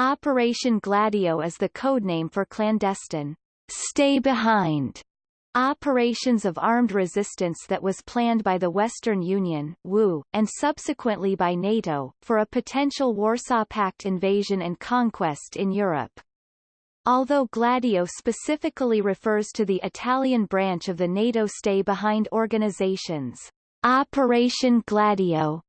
Operation Gladio is the codename for clandestine stay behind operations of armed resistance that was planned by the Western Union WU, and subsequently by NATO, for a potential Warsaw Pact invasion and conquest in Europe. Although Gladio specifically refers to the Italian branch of the NATO stay-behind organizations, Operation Gladio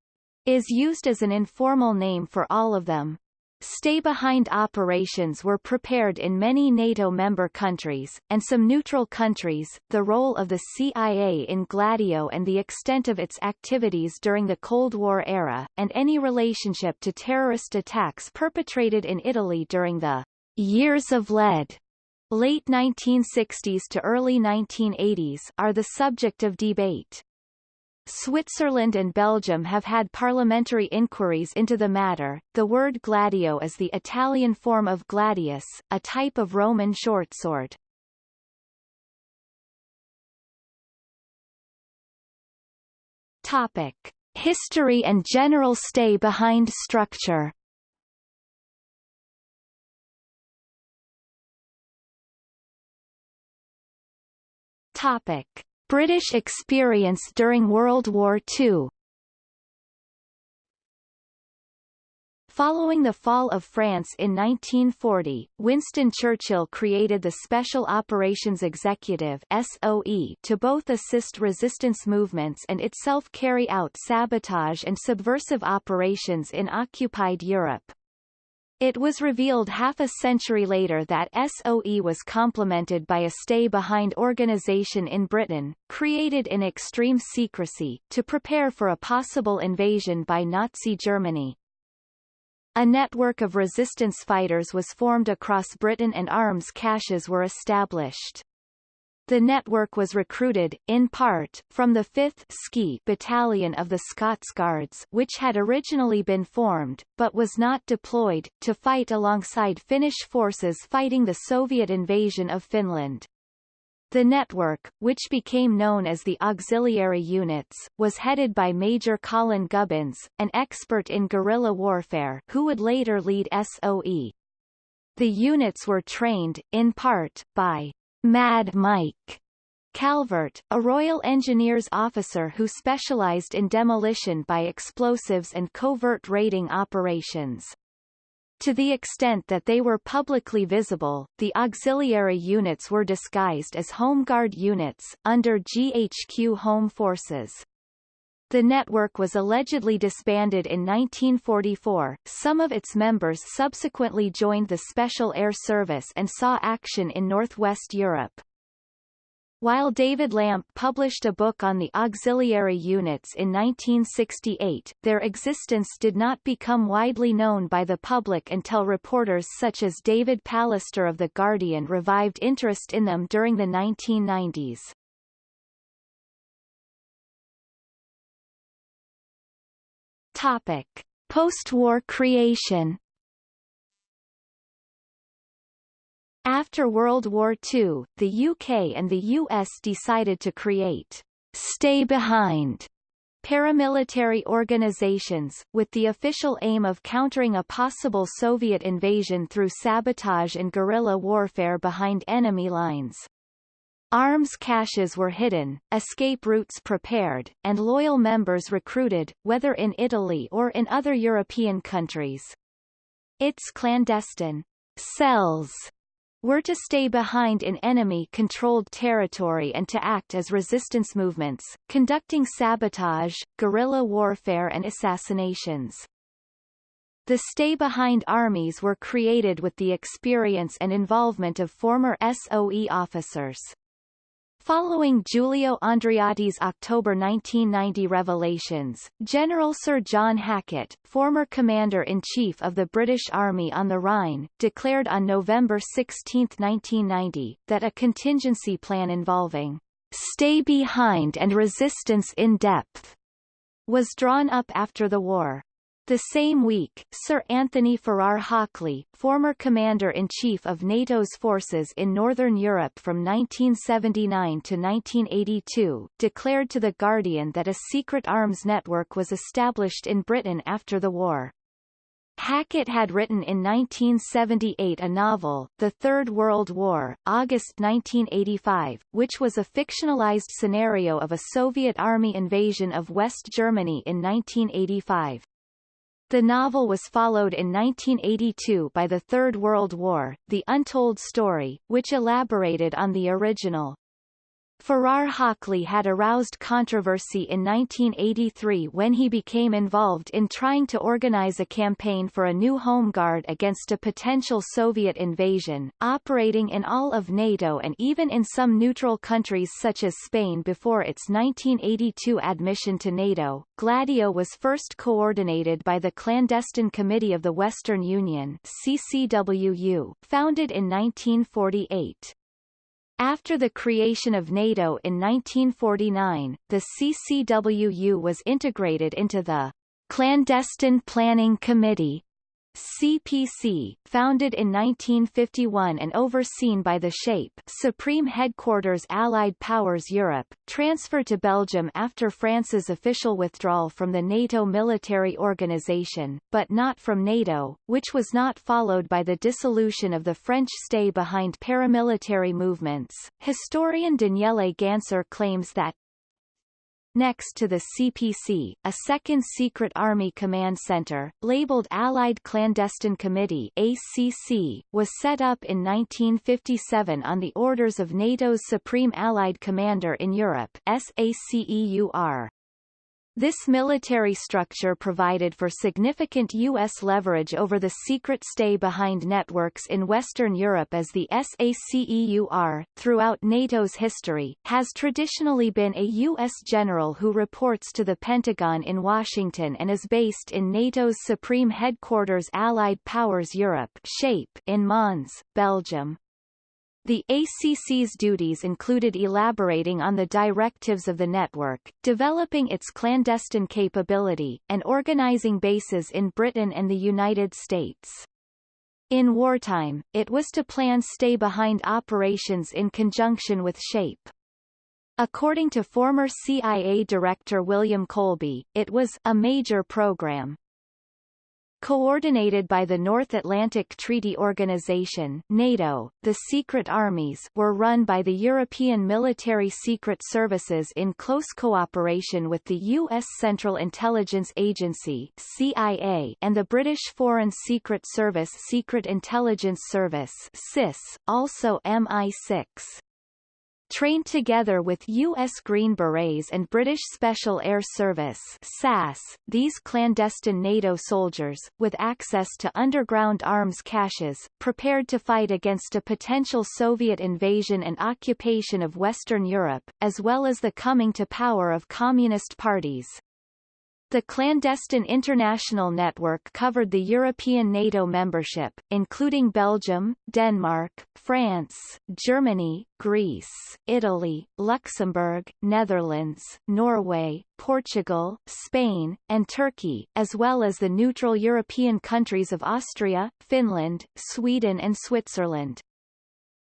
is used as an informal name for all of them. Stay-behind operations were prepared in many NATO member countries, and some neutral countries. The role of the CIA in Gladio and the extent of its activities during the Cold War era, and any relationship to terrorist attacks perpetrated in Italy during the Years of Lead, late 1960s to early 1980s, are the subject of debate. Switzerland and Belgium have had parliamentary inquiries into the matter. The word gladio is the Italian form of gladius, a type of Roman shortsword. Topic: History and general stay behind structure. Topic. British experience during World War II Following the fall of France in 1940, Winston Churchill created the Special Operations Executive SOE to both assist resistance movements and itself carry out sabotage and subversive operations in occupied Europe. It was revealed half a century later that SOE was complemented by a stay-behind organization in Britain, created in extreme secrecy, to prepare for a possible invasion by Nazi Germany. A network of resistance fighters was formed across Britain and arms caches were established. The network was recruited, in part, from the 5th Ski Battalion of the Scots Guards which had originally been formed, but was not deployed, to fight alongside Finnish forces fighting the Soviet invasion of Finland. The network, which became known as the Auxiliary Units, was headed by Major Colin Gubbins, an expert in guerrilla warfare who would later lead SOE. The units were trained, in part, by Mad Mike Calvert, a Royal Engineers officer who specialized in demolition by explosives and covert raiding operations. To the extent that they were publicly visible, the auxiliary units were disguised as Home Guard units, under GHQ Home Forces. The network was allegedly disbanded in 1944. Some of its members subsequently joined the Special Air Service and saw action in Northwest Europe. While David Lampe published a book on the auxiliary units in 1968, their existence did not become widely known by the public until reporters such as David Pallister of The Guardian revived interest in them during the 1990s. Topic. Post-war creation After World War II, the UK and the US decided to create stay behind paramilitary organizations, with the official aim of countering a possible Soviet invasion through sabotage and guerrilla warfare behind enemy lines. Arms caches were hidden, escape routes prepared, and loyal members recruited, whether in Italy or in other European countries. Its clandestine cells were to stay behind in enemy-controlled territory and to act as resistance movements, conducting sabotage, guerrilla warfare and assassinations. The stay-behind armies were created with the experience and involvement of former SOE officers. Following Giulio Andreotti's October 1990 revelations, General Sir John Hackett, former Commander-in-Chief of the British Army on the Rhine, declared on November 16, 1990, that a contingency plan involving stay behind and resistance in depth was drawn up after the war. The same week, Sir Anthony Farrar Hockley, former Commander-in-Chief of NATO's forces in Northern Europe from 1979 to 1982, declared to The Guardian that a secret arms network was established in Britain after the war. Hackett had written in 1978 a novel, The Third World War, August 1985, which was a fictionalized scenario of a Soviet army invasion of West Germany in 1985. The novel was followed in 1982 by The Third World War, The Untold Story, which elaborated on the original. Farrar Hockley had aroused controversy in 1983 when he became involved in trying to organize a campaign for a new home guard against a potential Soviet invasion, operating in all of NATO and even in some neutral countries such as Spain before its 1982 admission to NATO. Gladio was first coordinated by the Clandestine Committee of the Western Union CCWU, founded in 1948. After the creation of NATO in 1949, the CCWU was integrated into the Clandestine Planning Committee CPC, founded in 1951 and overseen by the SHAPE Supreme Headquarters Allied Powers Europe, transferred to Belgium after France's official withdrawal from the NATO military organization, but not from NATO, which was not followed by the dissolution of the French stay behind paramilitary movements. Historian Daniele Ganser claims that, Next to the CPC, a second secret army command center, labeled Allied Clandestine Committee ACC, was set up in 1957 on the orders of NATO's Supreme Allied Commander in Europe SACEUR. This military structure provided for significant U.S. leverage over the secret stay-behind networks in Western Europe as the SACEUR, throughout NATO's history, has traditionally been a U.S. general who reports to the Pentagon in Washington and is based in NATO's Supreme Headquarters Allied Powers Europe SHAPE in Mons, Belgium. The ACC's duties included elaborating on the directives of the network, developing its clandestine capability, and organizing bases in Britain and the United States. In wartime, it was to plan stay-behind operations in conjunction with SHAPE. According to former CIA Director William Colby, it was a major program, Coordinated by the North Atlantic Treaty Organization NATO, the secret armies were run by the European Military Secret Services in close cooperation with the U.S. Central Intelligence Agency CIA and the British Foreign Secret Service Secret Intelligence Service SIS, also MI6 trained together with U.S. Green Berets and British Special Air Service SAS, these clandestine NATO soldiers, with access to underground arms caches, prepared to fight against a potential Soviet invasion and occupation of Western Europe, as well as the coming to power of communist parties. The clandestine international network covered the European NATO membership, including Belgium, Denmark, France, Germany, Greece, Italy, Luxembourg, Netherlands, Norway, Portugal, Spain, and Turkey, as well as the neutral European countries of Austria, Finland, Sweden and Switzerland.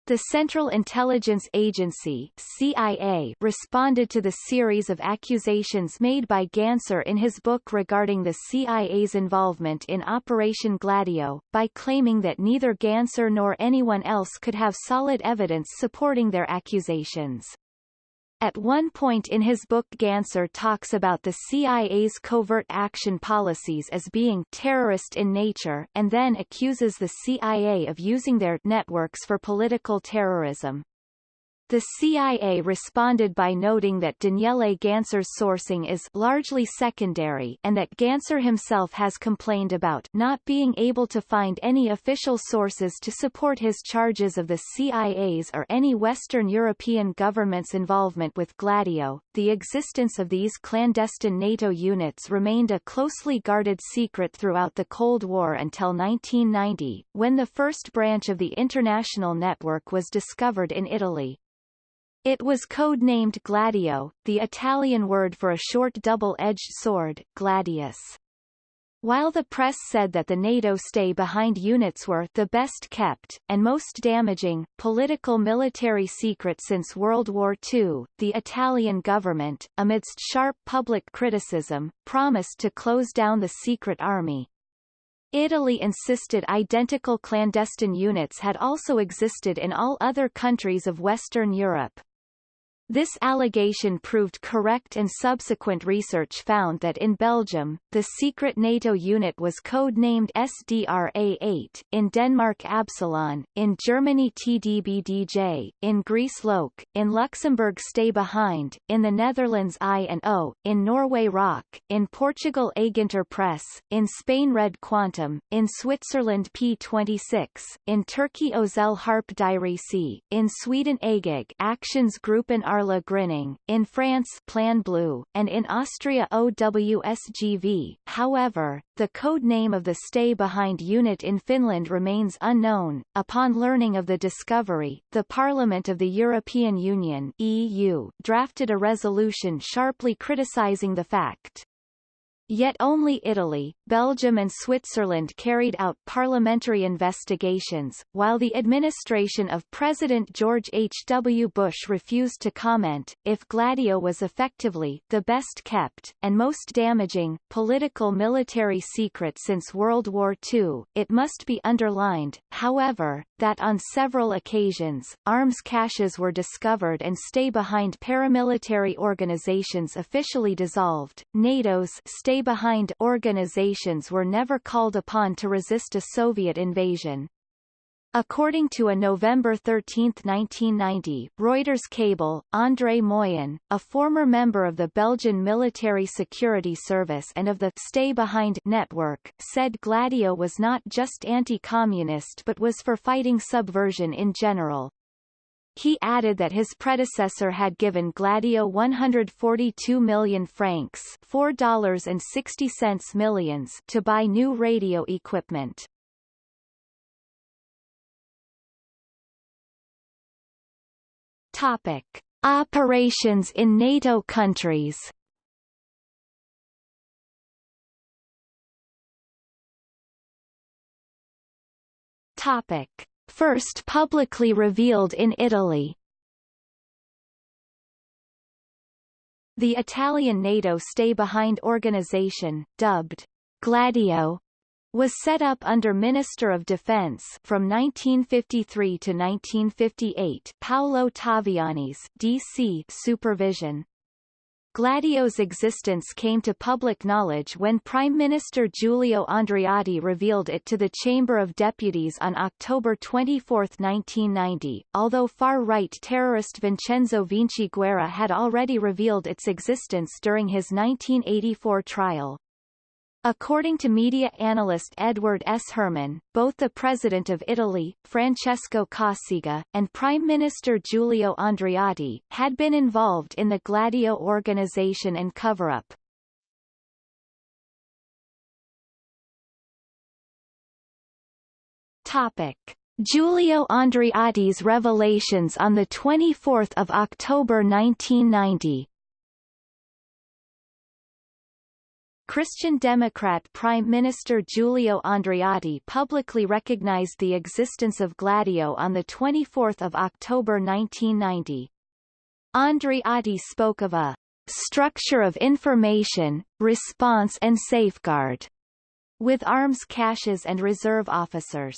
The Central Intelligence Agency CIA responded to the series of accusations made by Ganser in his book regarding the CIA's involvement in Operation Gladio, by claiming that neither Ganser nor anyone else could have solid evidence supporting their accusations. At one point in his book Ganser talks about the CIA's covert action policies as being terrorist in nature and then accuses the CIA of using their networks for political terrorism. The CIA responded by noting that Daniele Ganser's sourcing is largely secondary and that Ganser himself has complained about not being able to find any official sources to support his charges of the CIA's or any Western European government's involvement with Gladio. The existence of these clandestine NATO units remained a closely guarded secret throughout the Cold War until 1990, when the first branch of the international network was discovered in Italy. It was code-named Gladio, the Italian word for a short double-edged sword, gladius. While the press said that the NATO stay-behind units were the best kept, and most damaging, political military secret since World War II, the Italian government, amidst sharp public criticism, promised to close down the secret army. Italy insisted identical clandestine units had also existed in all other countries of Western Europe. This allegation proved correct and subsequent research found that in Belgium, the secret NATO unit was code-named SDRA-8, in Denmark Absalon, in Germany TDBDJ, in Greece Loke, in Luxembourg Stay Behind, in the Netherlands I and O, in Norway Rock, in Portugal Aginter Press, in Spain Red Quantum, in Switzerland P26, in Turkey Özel Harp Dairesi, in Sweden Agag Actions Group and Arla Grinning, in France Plan Bleu, and in Austria OWSGV. However, the code name of the stay behind unit in Finland remains unknown. Upon learning of the discovery, the Parliament of the European Union EU drafted a resolution sharply criticizing the fact. Yet only Italy, Belgium and Switzerland carried out parliamentary investigations, while the administration of President George H. W. Bush refused to comment. If Gladio was effectively the best kept, and most damaging, political military secret since World War II, it must be underlined, however, that on several occasions, arms caches were discovered and stay-behind paramilitary organizations officially dissolved. NATO's stay behind organizations were never called upon to resist a Soviet invasion. According to a November 13, 1990, Reuters cable, André Moyen, a former member of the Belgian Military Security Service and of the Stay Behind network, said Gladio was not just anti-communist but was for fighting subversion in general. He added that his predecessor had given Gladio 142 million francs $4.60 millions to buy new radio equipment. Topic. Operations in NATO countries Topic first publicly revealed in Italy. The Italian NATO stay-behind organization, dubbed Gladio, was set up under Minister of Defense from 1953 to 1958 Paolo Taviani's DC supervision. Gladio's existence came to public knowledge when Prime Minister Giulio Andreotti revealed it to the Chamber of Deputies on October 24, 1990, although far-right terrorist Vincenzo Vinciguerra had already revealed its existence during his 1984 trial. According to media analyst Edward S. Herman, both the President of Italy, Francesco Cossiga, and Prime Minister Giulio Andreotti, had been involved in the Gladio organization and cover-up. Topic. Giulio Andreotti's revelations on 24 October 1990 Christian Democrat Prime Minister Giulio Andreotti publicly recognized the existence of Gladio on 24 October 1990. Andreotti spoke of a structure of information, response and safeguard, with arms caches and reserve officers.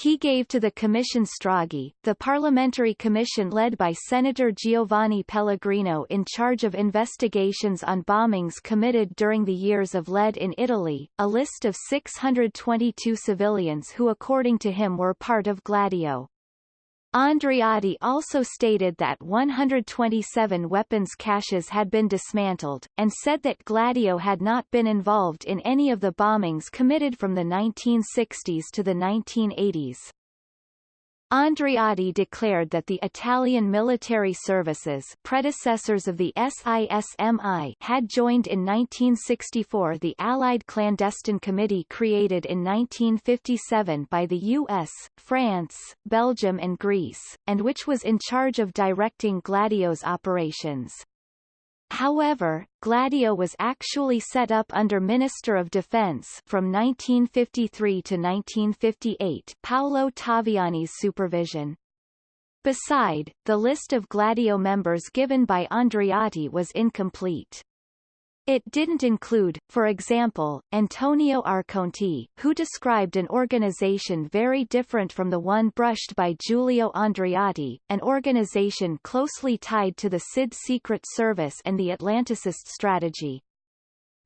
He gave to the Commission Stragi, the parliamentary commission led by Senator Giovanni Pellegrino in charge of investigations on bombings committed during the years of lead in Italy, a list of 622 civilians who according to him were part of Gladio. Andreotti also stated that 127 weapons caches had been dismantled, and said that Gladio had not been involved in any of the bombings committed from the 1960s to the 1980s. Andreotti declared that the Italian military services predecessors of the SISMI had joined in 1964 the Allied Clandestine Committee created in 1957 by the US, France, Belgium and Greece, and which was in charge of directing Gladio's operations. However, Gladio was actually set up under Minister of Defense from 1953 to 1958 Paolo Taviani's supervision. Beside, the list of Gladio members given by Andreotti was incomplete. It didn't include, for example, Antonio Arconte, who described an organization very different from the one brushed by Giulio Andreotti, an organization closely tied to the SID Secret Service and the Atlanticist strategy.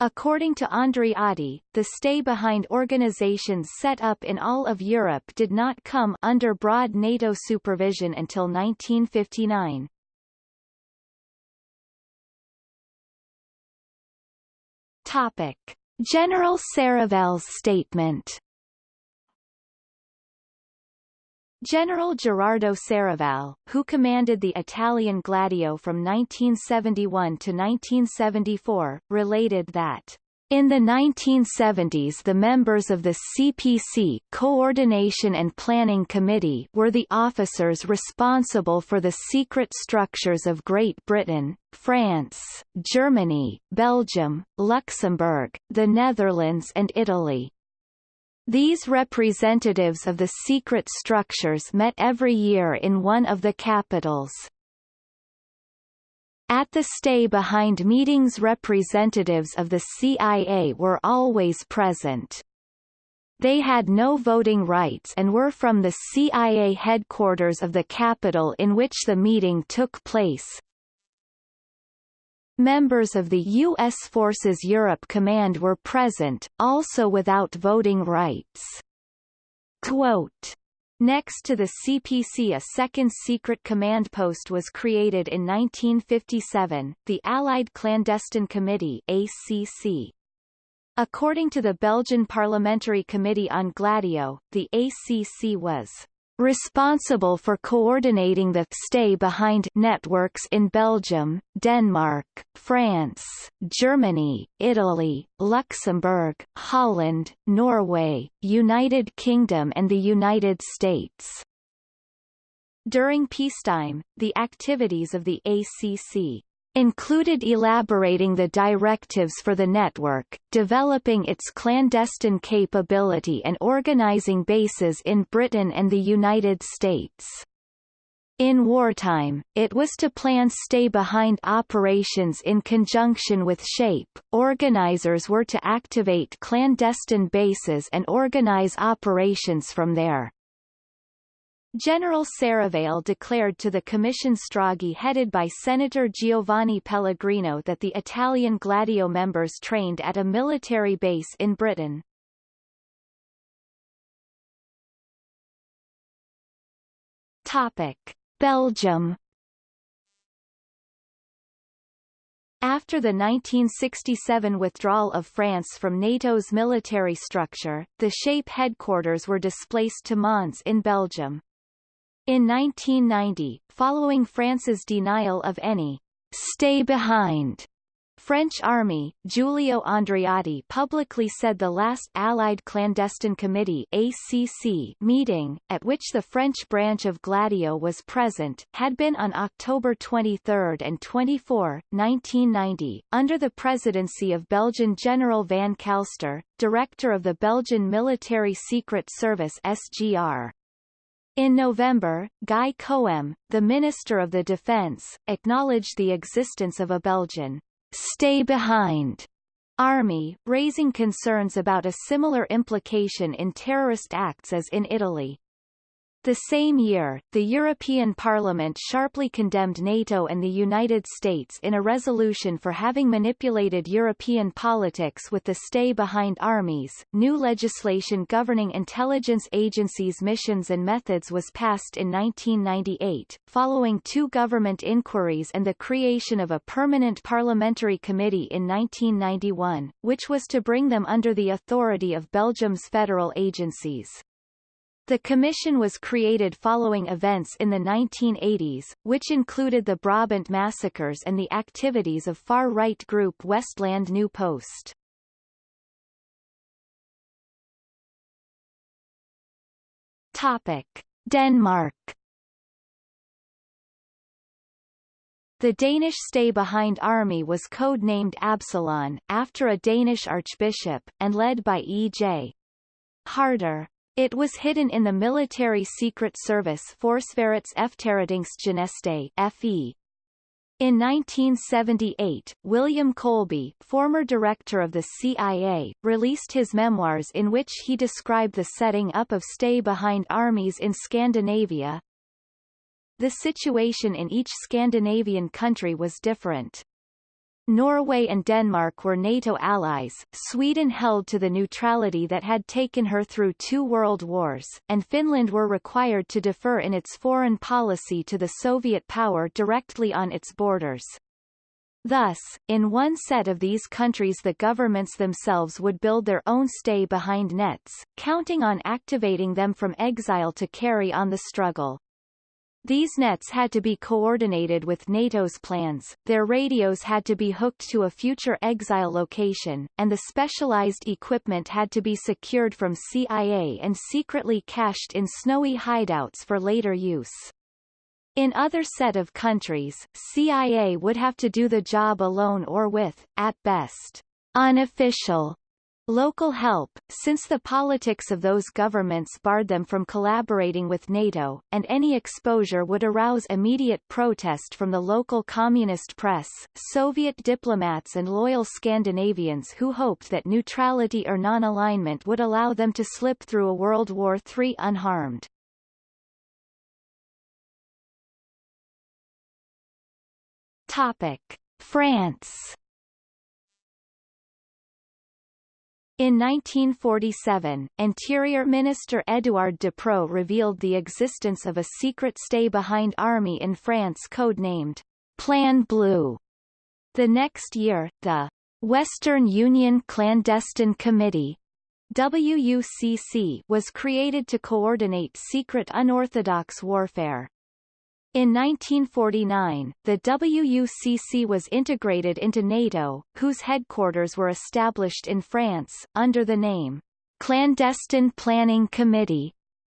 According to Andreotti, the stay-behind organizations set up in all of Europe did not come under broad NATO supervision until 1959. Topic. General Serravalle's statement General Gerardo Serravalle, who commanded the Italian Gladio from 1971 to 1974, related that in the 1970s the members of the CPC Coordination and Planning Committee were the officers responsible for the secret structures of Great Britain, France, Germany, Belgium, Luxembourg, the Netherlands and Italy. These representatives of the secret structures met every year in one of the capitals. At the stay-behind meetings representatives of the CIA were always present. They had no voting rights and were from the CIA headquarters of the capital in which the meeting took place. Members of the U.S. Forces Europe Command were present, also without voting rights. Quote, Next to the CPC a second secret command post was created in 1957, the Allied Clandestine Committee ACC. According to the Belgian Parliamentary Committee on Gladio, the ACC was responsible for coordinating the stay-behind networks in Belgium, Denmark, France, Germany, Italy, Luxembourg, Holland, Norway, United Kingdom and the United States. During peacetime, the activities of the ACC included elaborating the directives for the network, developing its clandestine capability and organizing bases in Britain and the United States. In wartime, it was to plan stay-behind operations in conjunction with SHAPE. Organizers were to activate clandestine bases and organize operations from there. General Serravalle declared to the Commission Stragi headed by Senator Giovanni Pellegrino that the Italian Gladio members trained at a military base in Britain. Topic. Belgium After the 1967 withdrawal of France from NATO's military structure, the SHAPE headquarters were displaced to Mons in Belgium. In 1990, following France's denial of any stay behind French army, Giulio Andreotti publicly said the last Allied Clandestine Committee ACC meeting, at which the French branch of Gladio was present, had been on October 23 and 24, 1990, under the presidency of Belgian General Van Calster, director of the Belgian Military Secret Service SGR. In November, Guy Coëme, the Minister of the Defence, acknowledged the existence of a Belgian stay behind army, raising concerns about a similar implication in terrorist acts as in Italy. The same year, the European Parliament sharply condemned NATO and the United States in a resolution for having manipulated European politics with the stay-behind armies. New legislation governing intelligence agencies' missions and methods was passed in 1998, following two government inquiries and the creation of a permanent parliamentary committee in 1991, which was to bring them under the authority of Belgium's federal agencies. The commission was created following events in the 1980s, which included the Brabant massacres and the activities of far-right group Westland New Post. Topic. Denmark The Danish stay-behind army was code-named Absalon, after a Danish archbishop, and led by E.J. Harder. It was hidden in the military secret service Forsvarets Efterretningstjeneste FE. In 1978, William Colby, former director of the CIA, released his memoirs in which he described the setting up of stay-behind armies in Scandinavia. The situation in each Scandinavian country was different. Norway and Denmark were NATO allies, Sweden held to the neutrality that had taken her through two world wars, and Finland were required to defer in its foreign policy to the Soviet power directly on its borders. Thus, in one set of these countries the governments themselves would build their own stay-behind nets, counting on activating them from exile to carry on the struggle. These nets had to be coordinated with NATO's plans, their radios had to be hooked to a future exile location, and the specialized equipment had to be secured from CIA and secretly cached in snowy hideouts for later use. In other set of countries, CIA would have to do the job alone or with, at best, unofficial Local help, since the politics of those governments barred them from collaborating with NATO, and any exposure would arouse immediate protest from the local communist press, Soviet diplomats and loyal Scandinavians who hoped that neutrality or non-alignment would allow them to slip through a World War III unharmed. Topic. France In 1947, Interior Minister Édouard Depreux revealed the existence of a secret stay-behind army in France codenamed Plan Bleu. The next year, the Western Union Clandestine Committee WUCC was created to coordinate secret unorthodox warfare. In 1949, the WUCC was integrated into NATO, whose headquarters were established in France, under the name Clandestine Planning Committee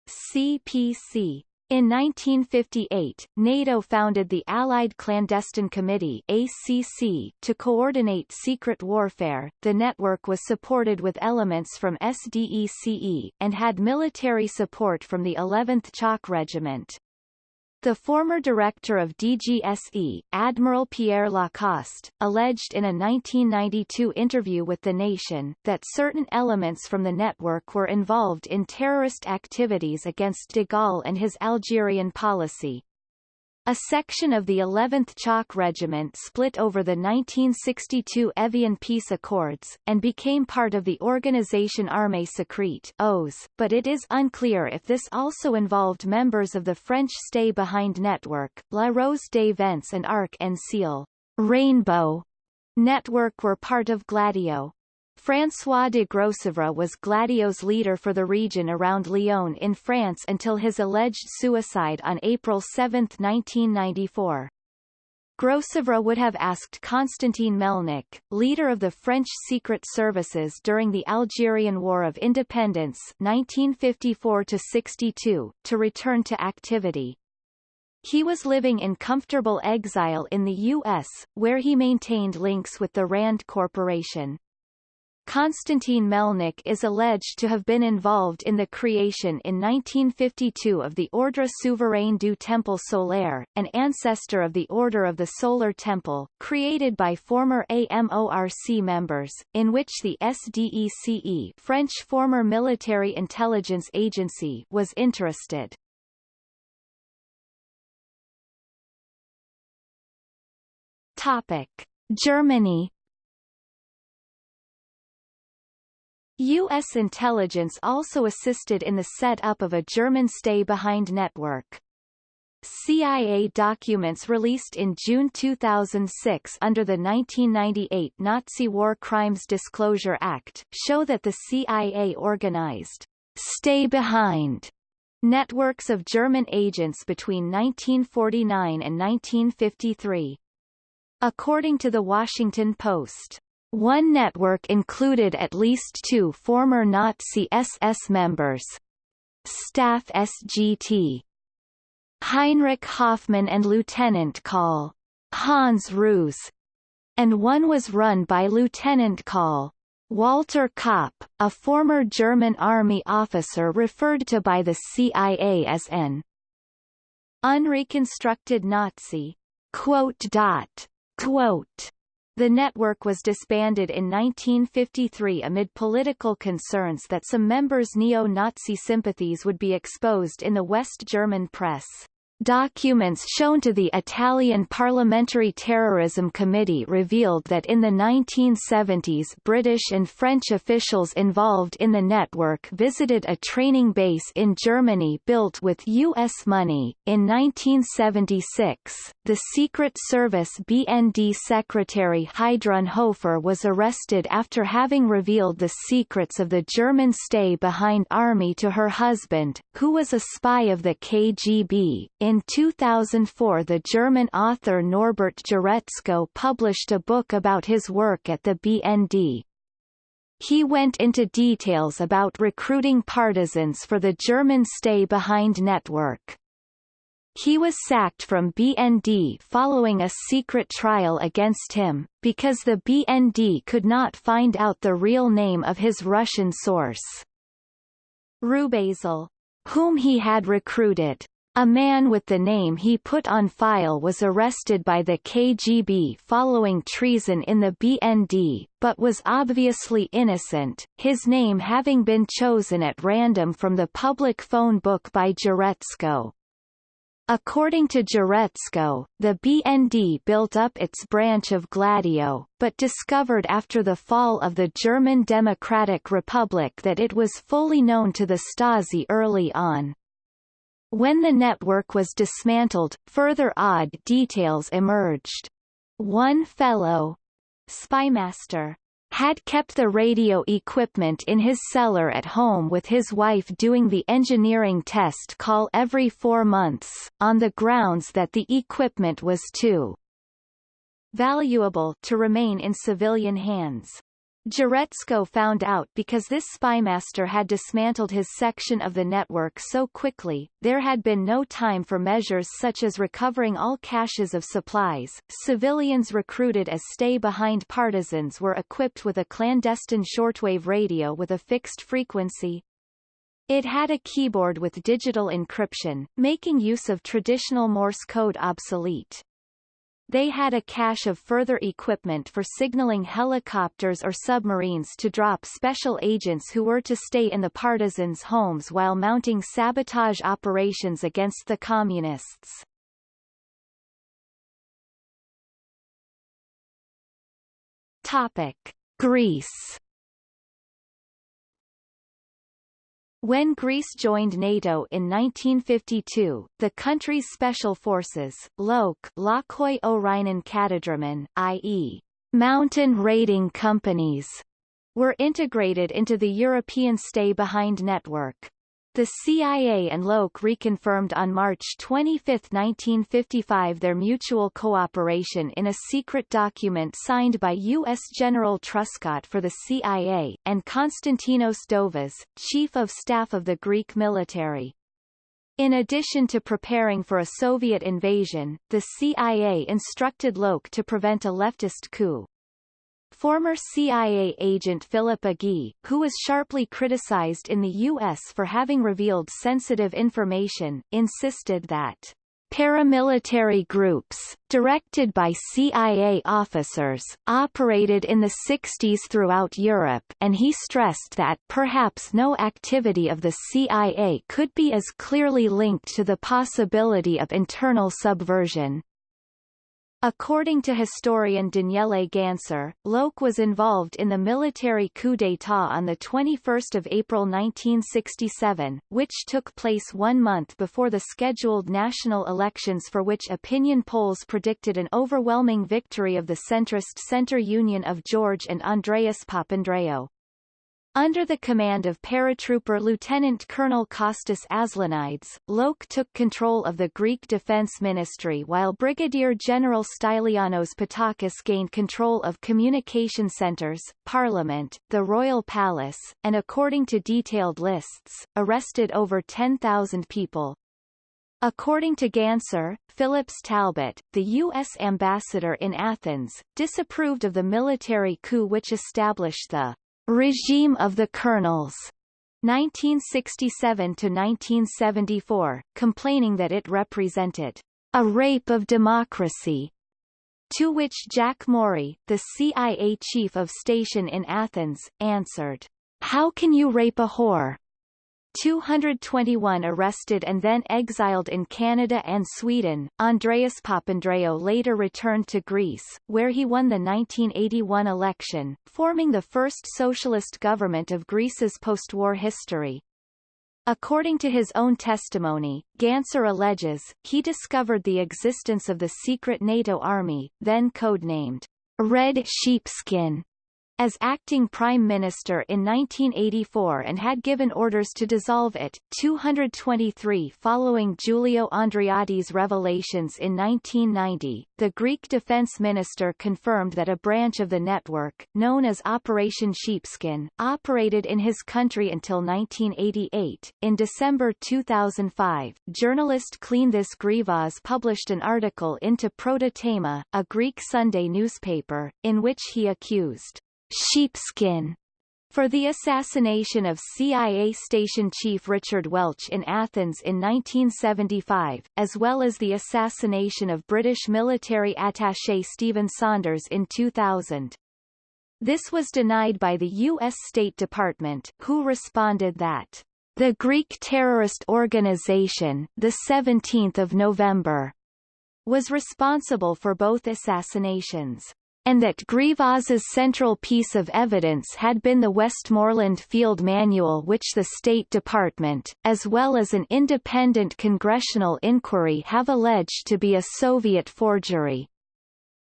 CPC. In 1958, NATO founded the Allied Clandestine Committee ACC to coordinate secret warfare. The network was supported with elements from SDECE, and had military support from the 11th Choc Regiment. The former director of DGSE, Admiral Pierre Lacoste, alleged in a 1992 interview with The Nation, that certain elements from the network were involved in terrorist activities against de Gaulle and his Algerian policy. A section of the 11th Choc Regiment split over the 1962 Evian Peace Accords, and became part of the Organisation Armée Secrète OSE, but it is unclear if this also involved members of the French Stay-Behind network, La Rose des Vents and Arc-en-Ciel Rainbow network were part of Gladio. François de Grossouvre was Gladio's leader for the region around Lyon in France until his alleged suicide on April 7, 1994. Grossouvre would have asked Constantin Melnik, leader of the French secret services during the Algerian War of Independence 1954-62, to return to activity. He was living in comfortable exile in the U.S., where he maintained links with the RAND Corporation. Konstantin Melnik is alleged to have been involved in the creation in 1952 of the Ordre Souverain du Temple Solaire, an ancestor of the Order of the Solar Temple, created by former AMORC members, in which the SDECE French former military intelligence agency was interested. Topic. Germany U.S. intelligence also assisted in the set-up of a German stay-behind network. CIA documents released in June 2006 under the 1998 Nazi War Crimes Disclosure Act show that the CIA organized stay behind networks of German agents between 1949 and 1953. According to the Washington Post, one network included at least two former Nazi SS members. Staff SGT Heinrich Hoffmann and Lieutenant Col. Hans Roos, and one was run by Lieutenant Col. Walter Kopp, a former German army officer referred to by the CIA as an unreconstructed Nazi. Quote dot. Quote. The network was disbanded in 1953 amid political concerns that some members' neo-Nazi sympathies would be exposed in the West German press. Documents shown to the Italian Parliamentary Terrorism Committee revealed that in the 1970s British and French officials involved in the network visited a training base in Germany built with U.S. money. In 1976, the Secret Service BND Secretary Heidrun Hofer was arrested after having revealed the secrets of the German stay-behind army to her husband, who was a spy of the KGB. In 2004 the German author Norbert Juretzko published a book about his work at the BND. He went into details about recruiting partisans for the German stay-behind network. He was sacked from BND following a secret trial against him, because the BND could not find out the real name of his Russian source. Rubezahl, whom he had recruited, a man with the name he put on file was arrested by the KGB following treason in the BND, but was obviously innocent, his name having been chosen at random from the public phone book by Juretzko. According to Juretzko, the BND built up its branch of Gladio, but discovered after the fall of the German Democratic Republic that it was fully known to the Stasi early on. When the network was dismantled, further odd details emerged. One fellow, Spymaster, had kept the radio equipment in his cellar at home with his wife doing the engineering test call every four months, on the grounds that the equipment was too valuable to remain in civilian hands. Juretzko found out because this spymaster had dismantled his section of the network so quickly, there had been no time for measures such as recovering all caches of supplies. Civilians recruited as stay-behind partisans were equipped with a clandestine shortwave radio with a fixed frequency. It had a keyboard with digital encryption, making use of traditional Morse code obsolete. They had a cache of further equipment for signaling helicopters or submarines to drop special agents who were to stay in the partisans' homes while mounting sabotage operations against the communists. Topic. Greece When Greece joined NATO in 1952, the country's special forces, LOK Lokoi Orinen Katadromen, i.e., mountain raiding companies, were integrated into the European stay-behind network. The CIA and LOK reconfirmed on March 25, 1955 their mutual cooperation in a secret document signed by U.S. General Truscott for the CIA, and Konstantinos Dovas, Chief of Staff of the Greek military. In addition to preparing for a Soviet invasion, the CIA instructed LOK to prevent a leftist coup. Former CIA agent Philip Agee, who was sharply criticized in the U.S. for having revealed sensitive information, insisted that paramilitary groups, directed by CIA officers, operated in the 60s throughout Europe and he stressed that perhaps no activity of the CIA could be as clearly linked to the possibility of internal subversion. According to historian Daniele Ganser, Loke was involved in the military coup d'état on 21 April 1967, which took place one month before the scheduled national elections for which opinion polls predicted an overwhelming victory of the centrist Center Union of George and Andreas Papandreou. Under the command of paratrooper Lieutenant Colonel Kostas Aslanides, LOK took control of the Greek Defense Ministry while Brigadier General Stylianos Pattakos gained control of communication centers, parliament, the royal palace, and according to detailed lists, arrested over 10,000 people. According to Ganser, Phillips Talbot, the U.S. ambassador in Athens, disapproved of the military coup which established the Regime of the Colonels 1967 to 1974, complaining that it represented a rape of democracy, to which Jack Maury, the CIA chief of station in Athens, answered, How can you rape a whore? 221 arrested and then exiled in Canada and Sweden, Andreas Papandreou later returned to Greece, where he won the 1981 election, forming the first socialist government of Greece's post-war history. According to his own testimony, Ganser alleges, he discovered the existence of the secret NATO army, then codenamed Red Sheepskin, as acting prime minister in 1984 and had given orders to dissolve it. 223 Following Giulio Andreotti's revelations in 1990, the Greek defense minister confirmed that a branch of the network, known as Operation Sheepskin, operated in his country until 1988. In December 2005, journalist Kleanthis Grivas published an article into Proto Thema, a Greek Sunday newspaper, in which he accused sheepskin for the assassination of CIA station chief Richard Welch in Athens in 1975, as well as the assassination of British military attaché Stephen Saunders in 2000. This was denied by the U.S. State Department, who responded that the Greek terrorist organization, the 17th of November, was responsible for both assassinations and that Grivas's central piece of evidence had been the Westmoreland Field Manual which the State Department, as well as an independent congressional inquiry have alleged to be a Soviet forgery.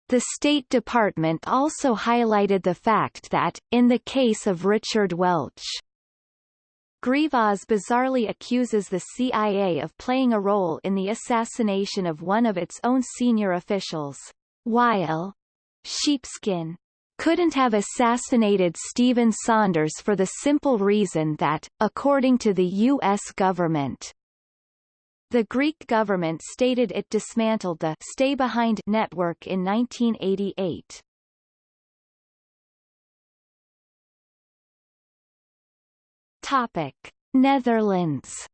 The State Department also highlighted the fact that, in the case of Richard Welch, Grivas bizarrely accuses the CIA of playing a role in the assassination of one of its own senior officials, while Sheepskin couldn't have assassinated Stephen Saunders for the simple reason that, according to the U.S. government, the Greek government stated it dismantled the Stay Behind network in 1988. Topic: Netherlands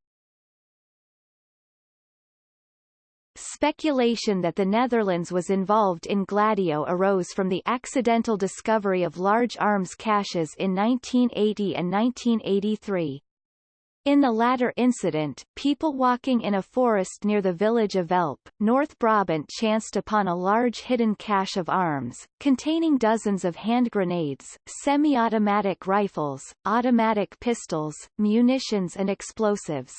Speculation that the Netherlands was involved in Gladio arose from the accidental discovery of large arms caches in 1980 and 1983. In the latter incident, people walking in a forest near the village of Velp, North Brabant chanced upon a large hidden cache of arms, containing dozens of hand grenades, semi-automatic rifles, automatic pistols, munitions and explosives.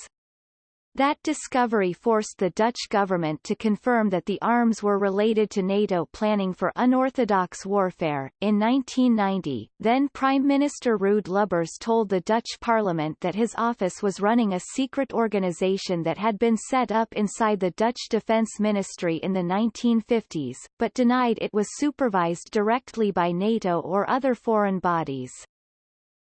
That discovery forced the Dutch government to confirm that the arms were related to NATO planning for unorthodox warfare. In 1990, then Prime Minister Ruud Lubbers told the Dutch parliament that his office was running a secret organization that had been set up inside the Dutch Defense Ministry in the 1950s, but denied it was supervised directly by NATO or other foreign bodies.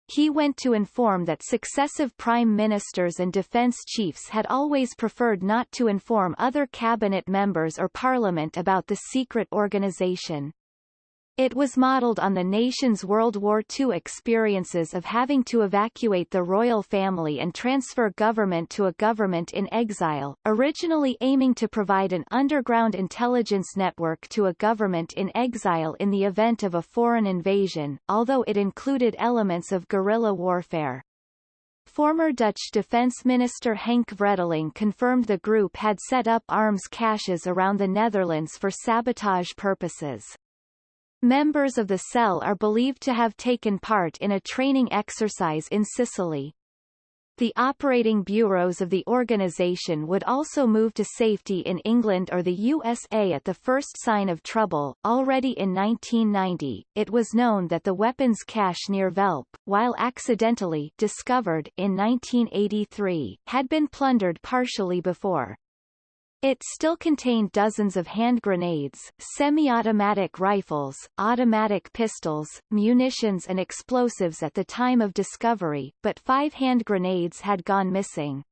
He went to inform that successive prime ministers and defense chiefs had always preferred not to inform other cabinet members or parliament about the secret organization. It was modeled on the nation's World War II experiences of having to evacuate the royal family and transfer government to a government in exile, originally aiming to provide an underground intelligence network to a government in exile in the event of a foreign invasion, although it included elements of guerrilla warfare. Former Dutch Defense Minister Henk Vredeling confirmed the group had set up arms caches around the Netherlands for sabotage purposes. Members of the cell are believed to have taken part in a training exercise in Sicily. The operating bureaus of the organization would also move to safety in England or the USA at the first sign of trouble. Already in 1990, it was known that the weapons cache near Velp, while accidentally discovered in 1983, had been plundered partially before. It still contained dozens of hand grenades, semi-automatic rifles, automatic pistols, munitions and explosives at the time of discovery, but five hand grenades had gone missing.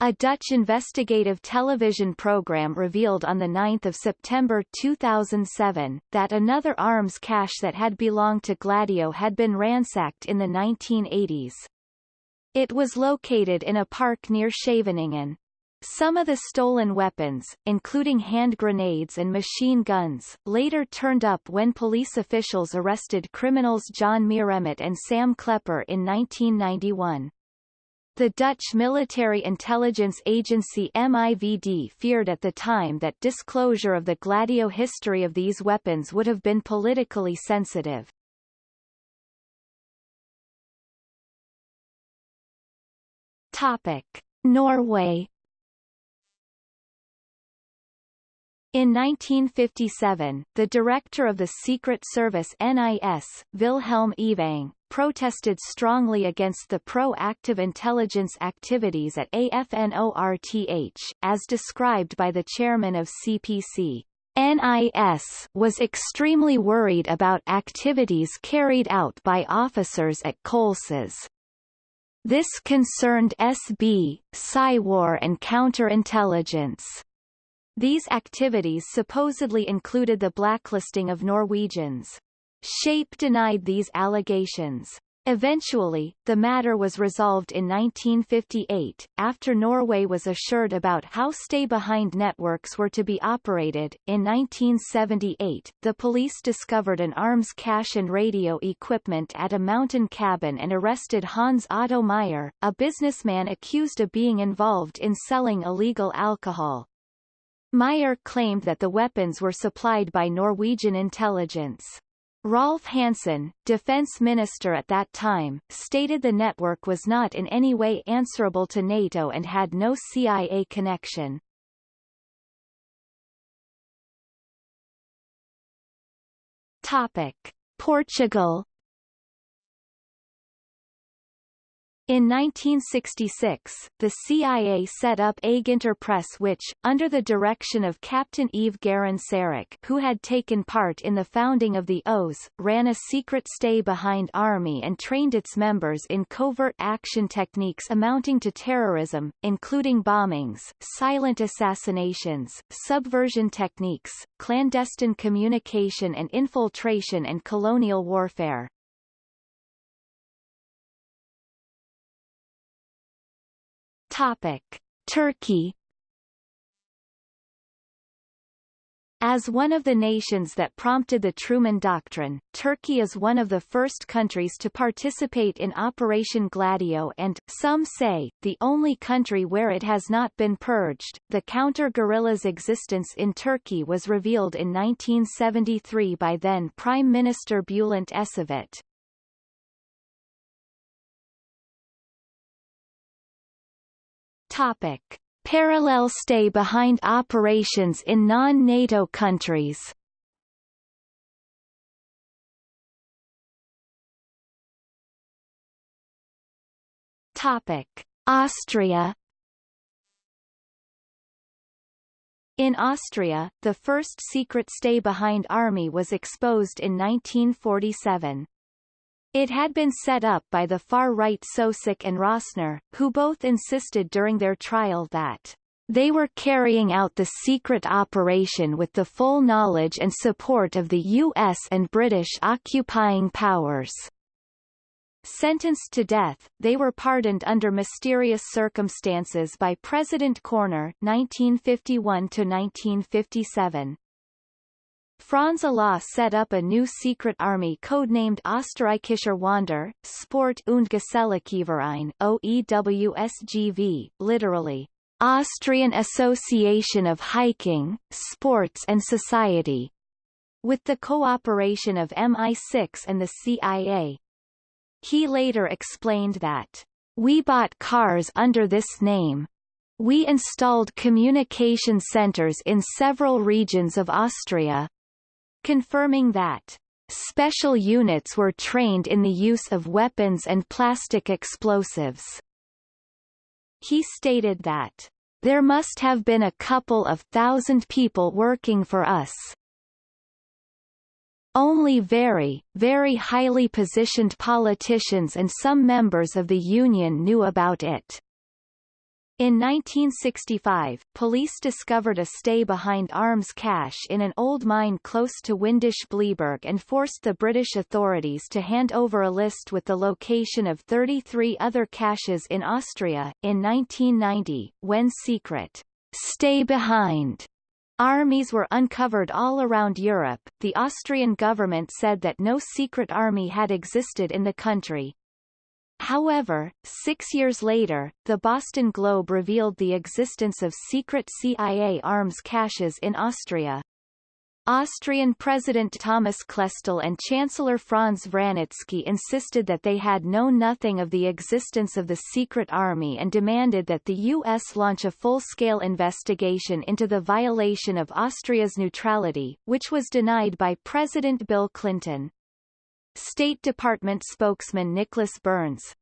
A Dutch investigative television program revealed on 9 September 2007, that another arms cache that had belonged to Gladio had been ransacked in the 1980s. It was located in a park near Scheveningen. Some of the stolen weapons, including hand grenades and machine guns, later turned up when police officials arrested criminals John Mieremet and Sam Klepper in 1991. The Dutch military intelligence agency MIVD feared at the time that disclosure of the Gladio history of these weapons would have been politically sensitive. Topic. Norway In 1957, the director of the Secret Service NIS, Wilhelm Evang, protested strongly against the proactive intelligence activities at AFNORTH, as described by the chairman of CPC. NIS was extremely worried about activities carried out by officers at Kolsås. This concerned SB, Psywar and counterintelligence. These activities supposedly included the blacklisting of Norwegians. Shape denied these allegations. Eventually, the matter was resolved in 1958, after Norway was assured about how stay-behind networks were to be operated. In 1978, the police discovered an arms cache and radio equipment at a mountain cabin and arrested Hans Otto Meyer, a businessman accused of being involved in selling illegal alcohol. Meyer claimed that the weapons were supplied by Norwegian intelligence. Rolf Hansen, defense minister at that time, stated the network was not in any way answerable to NATO and had no CIA connection. Topic. Portugal In 1966, the CIA set up Press which, under the direction of Captain Yves Guérin Sérac who had taken part in the founding of the OAS, ran a secret stay-behind army and trained its members in covert action techniques amounting to terrorism, including bombings, silent assassinations, subversion techniques, clandestine communication and infiltration and colonial warfare. Topic: Turkey As one of the nations that prompted the Truman Doctrine, Turkey is one of the first countries to participate in Operation Gladio and, some say, the only country where it has not been purged. The counter-guerrilla's existence in Turkey was revealed in 1973 by then Prime Minister Bülent Ecevit. Topic. Parallel stay-behind operations in non-NATO countries Topic. Austria In Austria, the first secret stay-behind army was exposed in 1947. It had been set up by the far-right Soucek and Rossner, who both insisted during their trial that they were carrying out the secret operation with the full knowledge and support of the U.S. and British occupying powers. Sentenced to death, they were pardoned under mysterious circumstances by President Körner 1951-1957. Franz Olah set up a new secret army codenamed Österreichischer Wander, Sport und Geselligkeitsverein OEWSGV, literally, Austrian Association of Hiking, Sports and Society, with the cooperation of MI6 and the CIA. He later explained that, We bought cars under this name, we installed communication centers in several regions of Austria, confirming that special units were trained in the use of weapons and plastic explosives. He stated that there must have been a couple of thousand people working for us. Only very, very highly positioned politicians and some members of the union knew about it. In 1965, police discovered a stay-behind arms cache in an old mine close to Windisch-Bleiberg and forced the British authorities to hand over a list with the location of 33 other caches in Austria. In 1990, when secret stay-behind armies were uncovered all around Europe, the Austrian government said that no secret army had existed in the country, However, six years later, the Boston Globe revealed the existence of secret CIA arms caches in Austria. Austrian President Thomas Klestil and Chancellor Franz Vranitzky insisted that they had known nothing of the existence of the secret army and demanded that the U.S. launch a full-scale investigation into the violation of Austria's neutrality, which was denied by President Bill Clinton. State Department spokesman Nicholas Burns,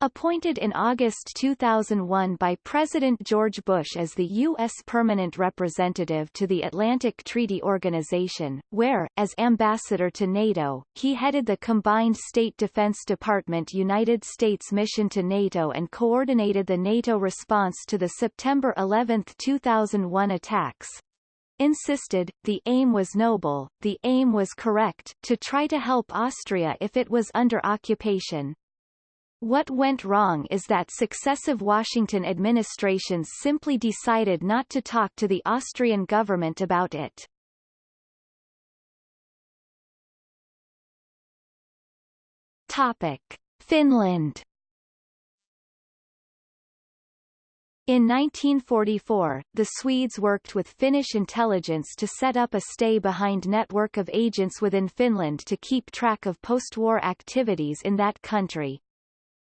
appointed in August 2001 by President George Bush as the U.S. permanent representative to the Atlantic Treaty Organization, where, as ambassador to NATO, he headed the combined State Defense Department United States mission to NATO and coordinated the NATO response to the September 11, 2001 attacks insisted, the aim was noble, the aim was correct, to try to help Austria if it was under occupation. What went wrong is that successive Washington administrations simply decided not to talk to the Austrian government about it. Topic. Finland In 1944, the Swedes worked with Finnish intelligence to set up a stay-behind network of agents within Finland to keep track of post-war activities in that country.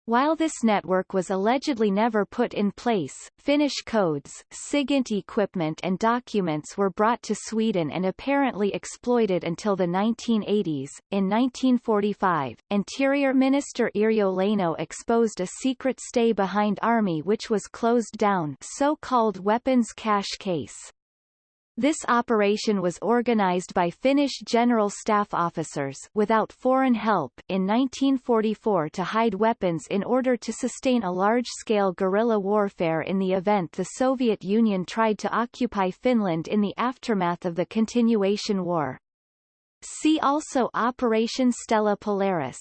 While this network was allegedly never put in place, Finnish codes, SIGINT equipment and documents were brought to Sweden and apparently exploited until the 1980s. In 1945, Interior Minister Yrjö Leino exposed a secret stay-behind army which was closed down so-called weapons cache case. This operation was organized by Finnish General Staff officers without foreign help in 1944 to hide weapons in order to sustain a large-scale guerrilla warfare in the event the Soviet Union tried to occupy Finland in the aftermath of the Continuation War. See also Operation Stella Polaris.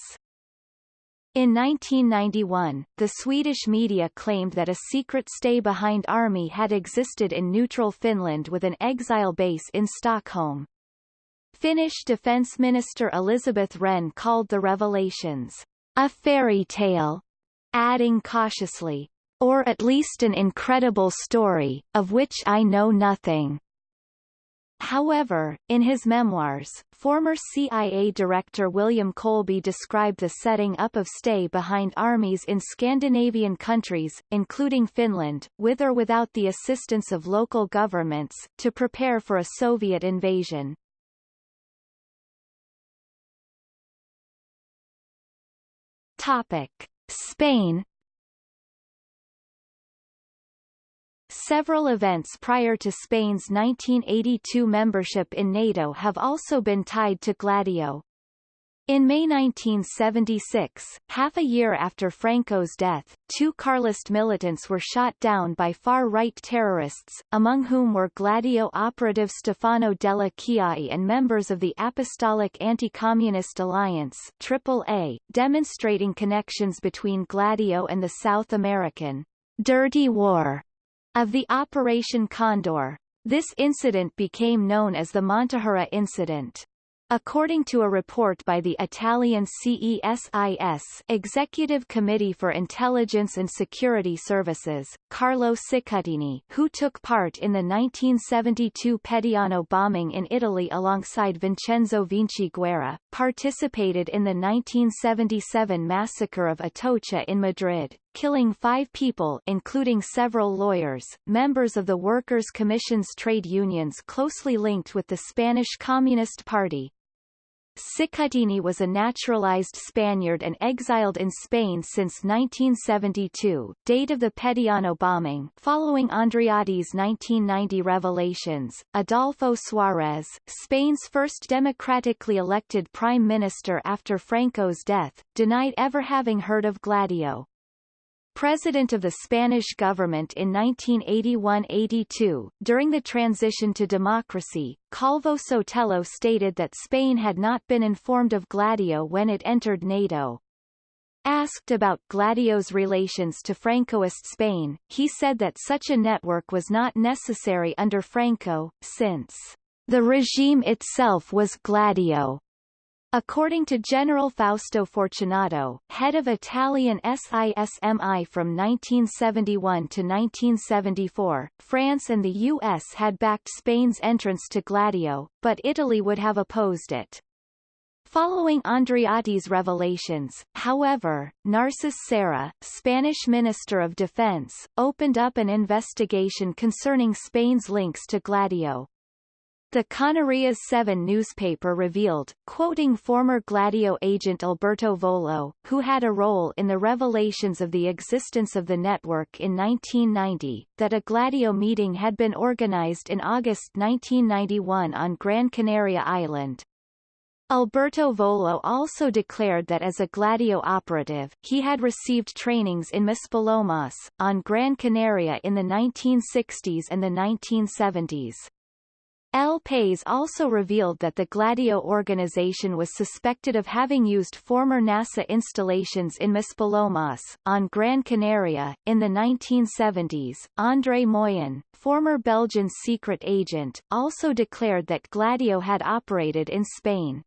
In 1991, the Swedish media claimed that a secret stay-behind army had existed in neutral Finland with an exile base in Stockholm. Finnish Defence Minister Elisabeth Rehn called the revelations, a fairy tale, adding cautiously, or at least an incredible story, of which I know nothing. However, in his memoirs, former CIA Director William Colby described the setting up of stay-behind armies in Scandinavian countries, including Finland, with or without the assistance of local governments, to prepare for a Soviet invasion. Topic. Spain Several events prior to Spain's 1982 membership in NATO have also been tied to Gladio. In May 1976, half a year after Franco's death, two Carlist militants were shot down by far-right terrorists, among whom were Gladio operative Stefano Della Chiaie and members of the Apostolic Anti-Communist Alliance AAA, demonstrating connections between Gladio and the South American Dirty War of the Operation Condor. This incident became known as the Montejurra incident. According to a report by the Italian CESIS Executive Committee for Intelligence and Security Services, Carlo Cicuttini who took part in the 1972 Peteano bombing in Italy alongside Vincenzo Vinciguerra, participated in the 1977 massacre of Atocha in Madrid, killing five people including several lawyers, members of the Workers' Commission's trade unions closely linked with the Spanish Communist Party, Cicuttini was a naturalized Spaniard and exiled in Spain since 1972, date of the Peteano bombing. Following Andreotti's 1990 revelations, Adolfo Suarez, Spain's first democratically elected prime minister after Franco's death, denied ever having heard of Gladio. President of the Spanish government in 1981-82. During the transition to democracy, Calvo Sotelo stated that Spain had not been informed of Gladio when it entered NATO. Asked about Gladio's relations to Francoist Spain, he said that such a network was not necessary under Franco, since the regime itself was Gladio. According to General Fausto Fortunato, head of Italian SISMI from 1971 to 1974, France and the U.S. had backed Spain's entrance to Gladio, but Italy would have opposed it. Following Andreotti's revelations, however, Narcís Serra, Spanish Minister of Defense, opened up an investigation concerning Spain's links to Gladio. The Canarias 7 newspaper revealed, quoting former Gladio agent Alberto Volo, who had a role in the revelations of the existence of the network in 1990, that a Gladio meeting had been organized in August 1991 on Gran Canaria Island. Alberto Volo also declared that as a Gladio operative, he had received trainings in Maspalomas, on Gran Canaria in the 1960s and the 1970s. El País also revealed that the Gladio organization was suspected of having used former NASA installations in Maspalomas, on Gran Canaria. In the 1970s, André Moyen, former Belgian secret agent, also declared that Gladio had operated in Spain.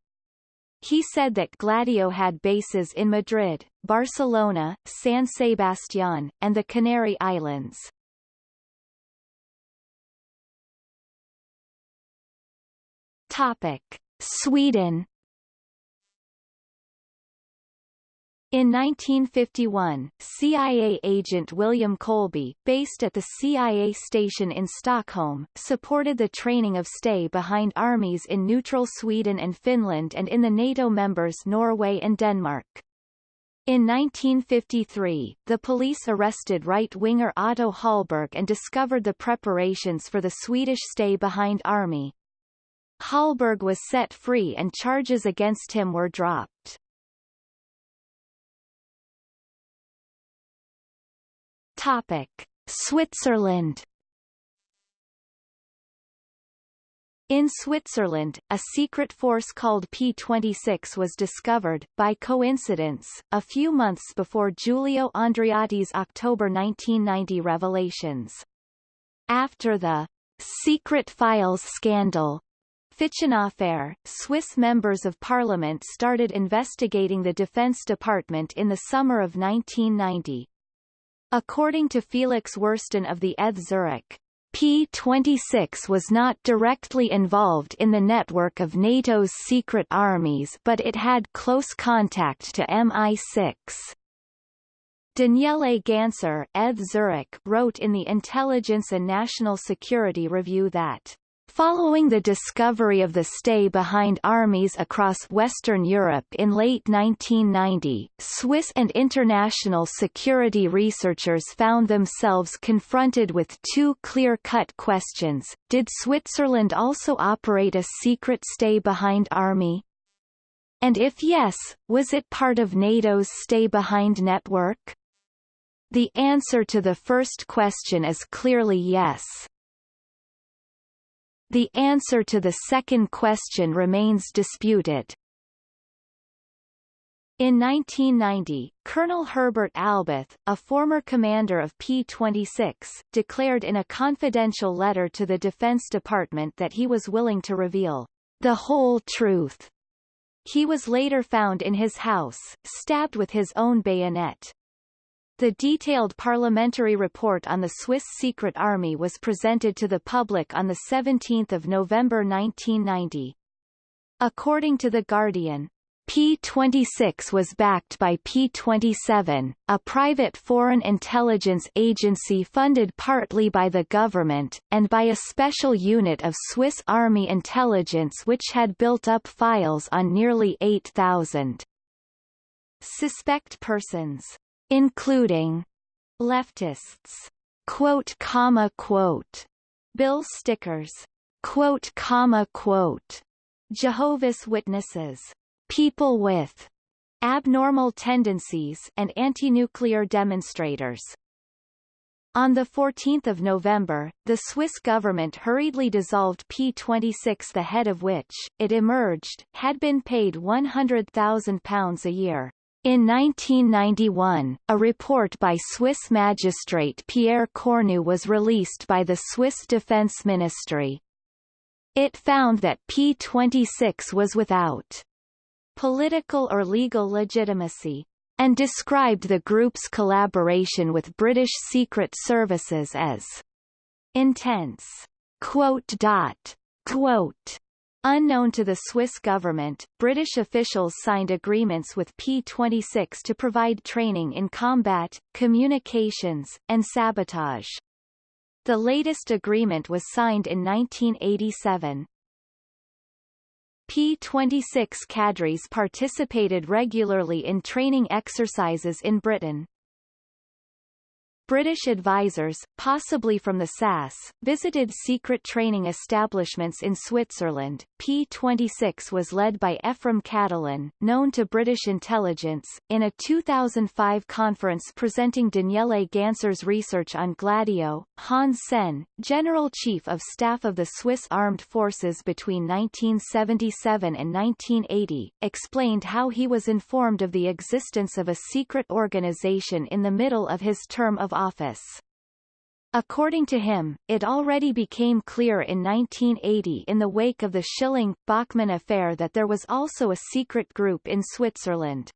He said that Gladio had bases in Madrid, Barcelona, San Sebastián, and the Canary Islands. Topic. Sweden In 1951, CIA agent William Colby, based at the CIA station in Stockholm, supported the training of stay-behind armies in neutral Sweden and Finland and in the NATO members Norway and Denmark. In 1953, the police arrested right-winger Otto Hallberg and discovered the preparations for the Swedish stay-behind army. Hallberg was set free and charges against him were dropped. Topic: Switzerland. In Switzerland, a secret force called P-26 was discovered, by coincidence, a few months before Giulio Andreotti's October 1990 revelations. After the secret files scandal, Fichenaffäre, Swiss members of parliament started investigating the Defense Department in the summer of 1990. According to Felix Wursten of the ETH Zurich, P-26 was not directly involved in the network of NATO's secret armies but it had close contact to MI6. Daniele Ganser ETH Zurich wrote in the Intelligence and National Security Review that Following the discovery of the stay-behind armies across Western Europe in late 1990, Swiss and international security researchers found themselves confronted with two clear-cut questions. Did Switzerland also operate a secret stay-behind army? And if yes, was it part of NATO's stay-behind network? The answer to the first question is clearly yes. The answer to the second question remains disputed. In 1990, Colonel Herbert Alboth, a former commander of P-26, declared in a confidential letter to the Defense Department that he was willing to reveal the whole truth. He was later found in his house, stabbed with his own bayonet. The detailed parliamentary report on the Swiss Secret Army was presented to the public on 17 November 1990. According to The Guardian, P-26 was backed by P-27, a private foreign intelligence agency funded partly by the government, and by a special unit of Swiss Army intelligence which had built up files on nearly 8,000 suspect persons including leftists, quote comma quote, bill stickers, quote comma quote, Jehovah's Witnesses, people with abnormal tendencies and anti-nuclear demonstrators. On 14 November, the Swiss government hurriedly dissolved P26 the head of which, it emerged, had been paid £100,000 a year. In 1991, a report by Swiss magistrate Pierre Cornu was released by the Swiss Defense Ministry. It found that P26 was without political or legal legitimacy and described the group's collaboration with British Secret Services as intense. Quote dot, quote, Unknown to the Swiss government, British officials signed agreements with P-26 to provide training in combat, communications, and sabotage. The latest agreement was signed in 1987. P-26 cadres participated regularly in training exercises in Britain. British advisors, possibly from the SAS, visited secret training establishments in Switzerland. P-26 was led by Efrem Cattelan, known to British intelligence, in a 2005 conference presenting Daniele Ganser's research on Gladio. Hans Senn, General Chief of Staff of the Swiss Armed Forces between 1977 and 1980, explained how he was informed of the existence of a secret organization in the middle of his term of office. According to him, it already became clear in 1980 in the wake of the Schilling-Bachmann affair that there was also a secret group in Switzerland.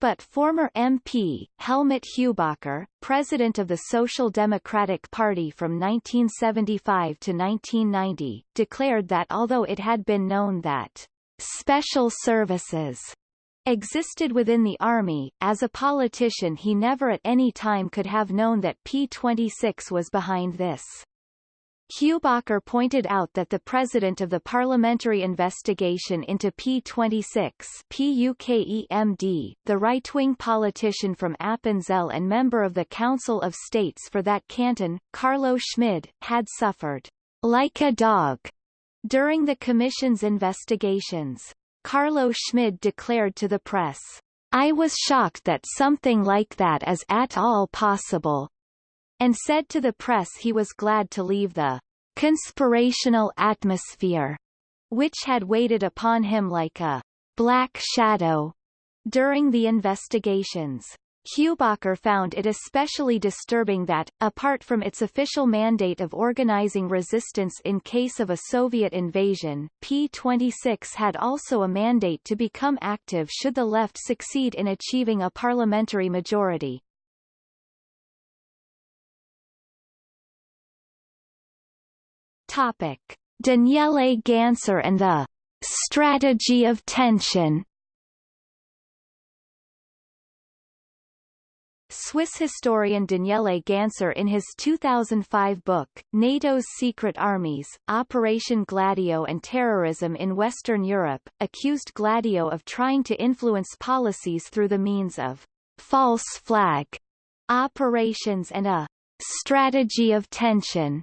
But former MP, Helmut Hubacher, president of the Social Democratic Party from 1975 to 1990, declared that although it had been known that special services existed within the army, as a politician he never at any time could have known that P-26 was behind this. Hubacher pointed out that the president of the parliamentary investigation into P26 PUKEMD, the right-wing politician from Appenzell and member of the Council of States for that canton, Carlo Schmid, had suffered like a dog during the commission's investigations. Carlo Schmid declared to the press, I was shocked that something like that is at all possible, and said to the press he was glad to leave the conspirational atmosphere, which had waited upon him like a black shadow during the investigations. Hubacher found it especially disturbing that, apart from its official mandate of organizing resistance in case of a Soviet invasion, P-26 had also a mandate to become active should the left succeed in achieving a parliamentary majority. Topic. Daniele Ganser and the strategy of tension Swiss historian Daniele Ganser in his 2005 book, NATO's Secret Armies, Operation Gladio and Terrorism in Western Europe, accused Gladio of trying to influence policies through the means of false flag operations and a strategy of tension.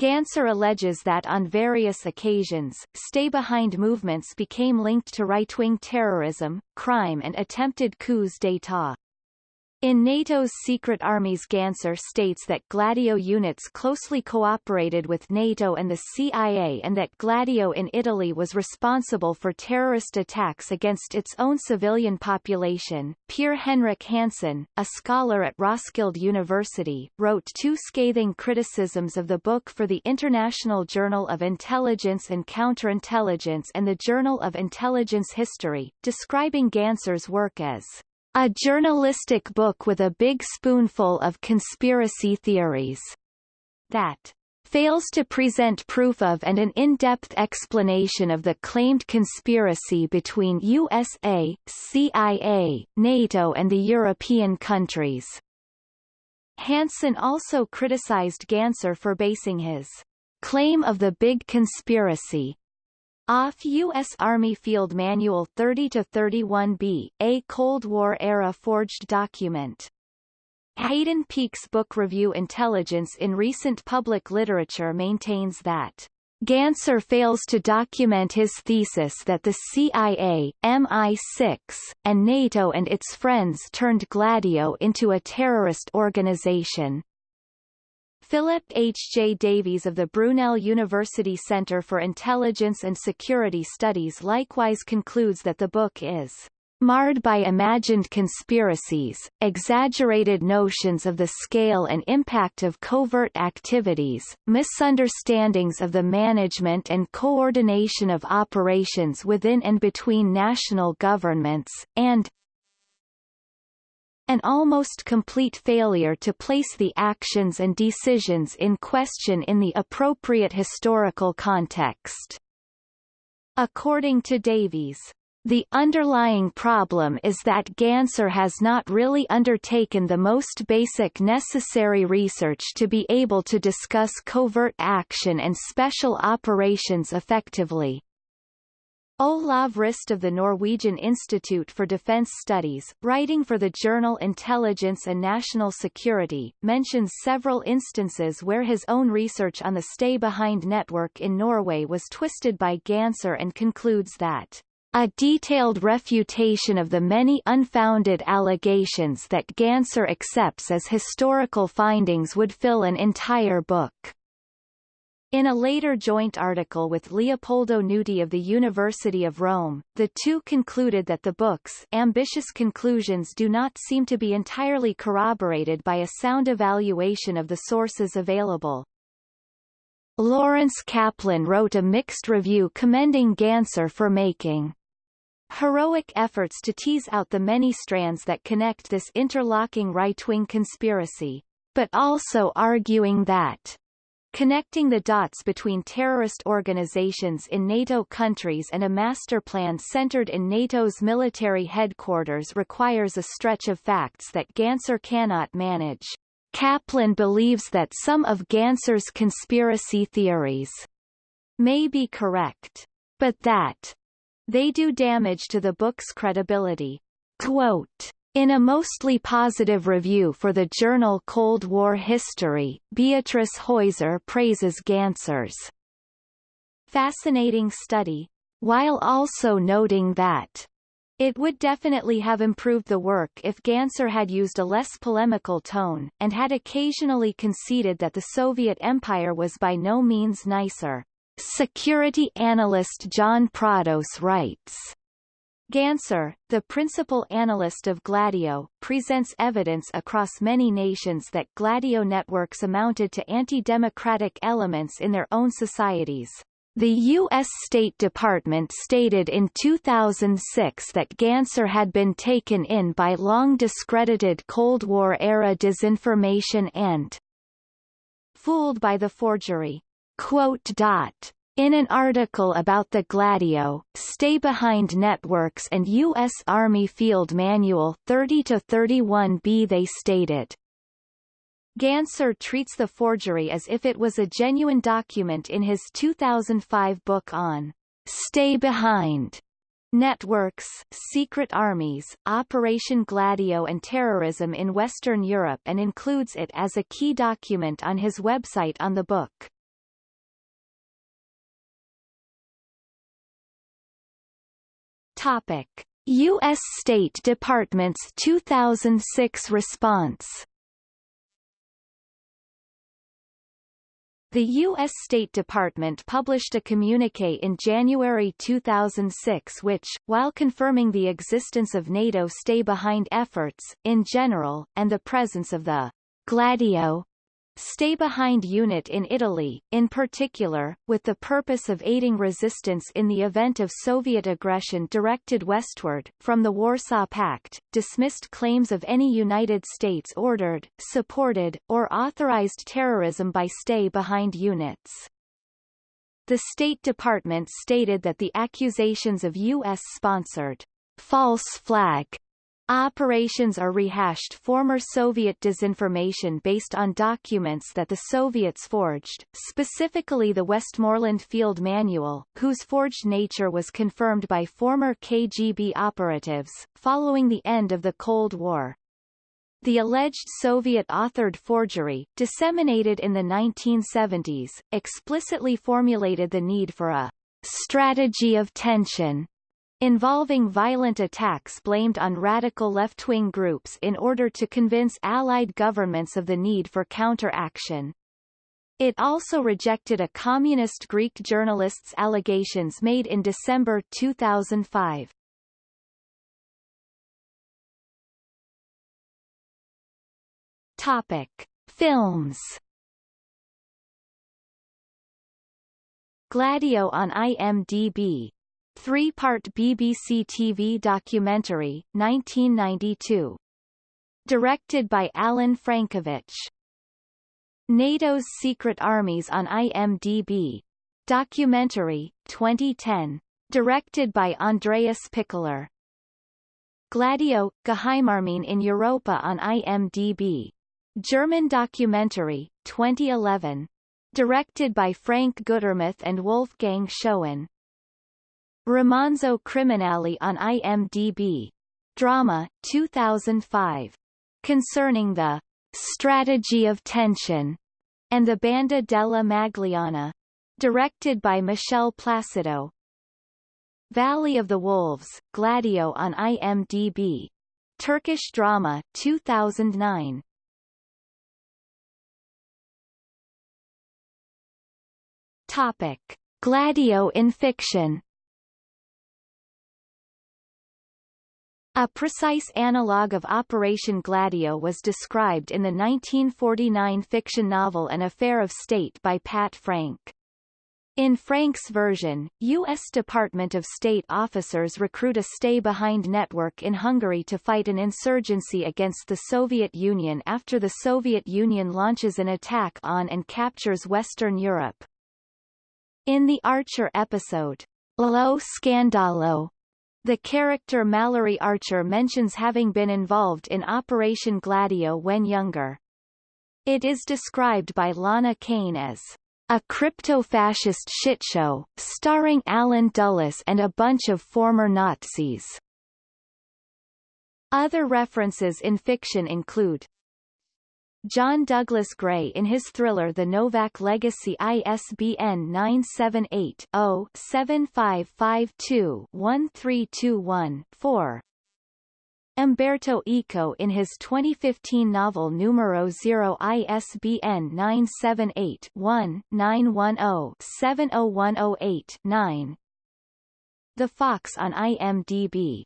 Ganser alleges that on various occasions, stay-behind movements became linked to right-wing terrorism, crime and attempted coups d'état. In NATO's secret armies Ganser states that Gladio units closely cooperated with NATO and the CIA and that Gladio in Italy was responsible for terrorist attacks against its own civilian population. Peer Henrik Hansen, a scholar at Roskilde University, wrote two scathing criticisms of the book for the International Journal of Intelligence and Counterintelligence and the Journal of Intelligence History, describing Ganser's work as a journalistic book with a big spoonful of conspiracy theories that fails to present proof of and an in-depth explanation of the claimed conspiracy between USA, CIA, NATO and the European countries. Hansen also criticized Ganser for basing his claim of the big conspiracy off U.S. Army Field Manual 30-31B, a Cold War-era forged document. Hayden Peake's book Review Intelligence in Recent Public Literature maintains that Ganser fails to document his thesis that the CIA, MI6, and NATO and its friends turned Gladio into a terrorist organization. Philip H. J. Davies of the Brunel University Center for Intelligence and Security Studies likewise concludes that the book is marred by imagined conspiracies, exaggerated notions of the scale and impact of covert activities, misunderstandings of the management and coordination of operations within and between national governments, and an almost complete failure to place the actions and decisions in question in the appropriate historical context. According to Davies, the underlying problem is that Ganser has not really undertaken the most basic necessary research to be able to discuss covert action and special operations effectively. Olav Riste of the Norwegian Institute for Defence Studies, writing for the journal Intelligence and National Security, mentions several instances where his own research on the stay-behind network in Norway was twisted by Ganser and concludes that a detailed refutation of the many unfounded allegations that Ganser accepts as historical findings would fill an entire book. In a later joint article with Leopoldo Nuti of the University of Rome, the two concluded that the book's ambitious conclusions do not seem to be entirely corroborated by a sound evaluation of the sources available. Lawrence Kaplan wrote a mixed review commending Ganser for making heroic efforts to tease out the many strands that connect this interlocking right-wing conspiracy, but also arguing that Connecting the dots between terrorist organizations in NATO countries and a master plan centered in NATO's military headquarters requires a stretch of facts that Ganser cannot manage. Kaplan believes that some of Ganser's conspiracy theories may be correct, but that they do damage to the book's credibility. Quote, in a mostly positive review for the journal Cold War History, Beatrice Heuser praises Ganser's fascinating study, while also noting that it would definitely have improved the work if Ganser had used a less polemical tone, and had occasionally conceded that the Soviet Empire was by no means nicer. Security analyst John Prados writes, Ganser, the principal analyst of Gladio, presents evidence across many nations that Gladio networks amounted to anti-democratic elements in their own societies. The U.S. State Department stated in 2006 that Ganser had been taken in by long discredited Cold War-era disinformation and fooled by the forgery. Quote dot. In an article about the Gladio, Stay Behind Networks and U.S. Army Field Manual 30-31b they stated, Ganser treats the forgery as if it was a genuine document in his 2005 book on Stay Behind Networks, Secret Armies, Operation Gladio and Terrorism in Western Europe and includes it as a key document on his website on the book. Topic: U.S. State Department's 2006 response The U.S. State Department published a communique in January 2006 which, while confirming the existence of NATO stay-behind efforts, in general, and the presence of the Gladio stay-behind unit in Italy, in particular, with the purpose of aiding resistance in the event of Soviet aggression directed westward, from the Warsaw Pact, dismissed claims of any United States ordered, supported, or authorized terrorism by stay-behind units. The State Department stated that the accusations of U.S.-sponsored false flag Operations are rehashed former Soviet disinformation based on documents that the Soviets forged, specifically the Westmoreland Field Manual, whose forged nature was confirmed by former KGB operatives, following the end of the Cold War. The alleged Soviet-authored forgery, disseminated in the 1970s, explicitly formulated the need for a strategy of tension involving violent attacks blamed on radical left-wing groups in order to convince Allied governments of the need for counteraction. It also rejected a communist Greek journalist's allegations made in December 2005. Topic: Films. Gladio on IMDb. Three-part BBC TV documentary, 1992. Directed by Allan Francovich. NATO's Secret Armies on IMDb. Documentary, 2010. Directed by Andreas Pichler. Gladio, Geheimarmeen in Europa on IMDb. German documentary, 2011. Directed by Frank Gutermuth and Wolfgang Schoen. Romanzo Criminale on IMDb. Drama, 2005. Concerning the strategy of tension and the Banda della Magliana. Directed by Michele Placido. Valley of the Wolves, Gladio on IMDb. Turkish drama, 2009. Topic: Gladio in fiction. A precise analogue of Operation Gladio was described in the 1949 fiction novel An Affair of State by Pat Frank. In Frank's version, U.S. Department of State officers recruit a stay-behind network in Hungary to fight an insurgency against the Soviet Union after the Soviet Union launches an attack on and captures Western Europe. In the Archer episode, Lo Scandalo, the character Mallory Archer mentions having been involved in Operation Gladio when younger. It is described by Lana Kane as a crypto-fascist shitshow, starring Allen Dulles and a bunch of former Nazis. Other references in fiction include John Douglas Gray in his thriller The Novak Legacy ISBN 978-0-7552-1321-4 Umberto Eco in his 2015 novel Numero Zero ISBN 978-1-910-70108-9 The Fox on IMDb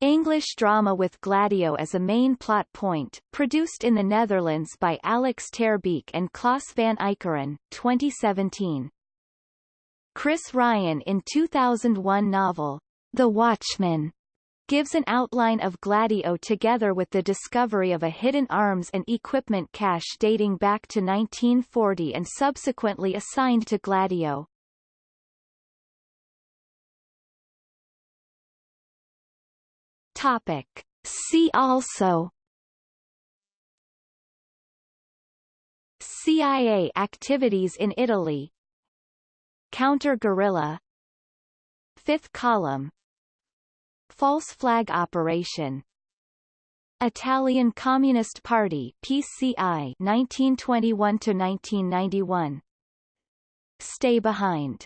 English drama with Gladio as a main plot point, produced in the Netherlands by Alex Terbeek and Klaas van Eekeren, 2017. Chris Ryan in 2001 novel, The Watchman, gives an outline of Gladio together with the discovery of a hidden arms and equipment cache dating back to 1940 and subsequently assigned to Gladio. Topic. See also CIA activities in Italy. Counter-guerrilla Fifth column. False flag operation. Italian Communist Party PCI 1921 to 1991 Stay behind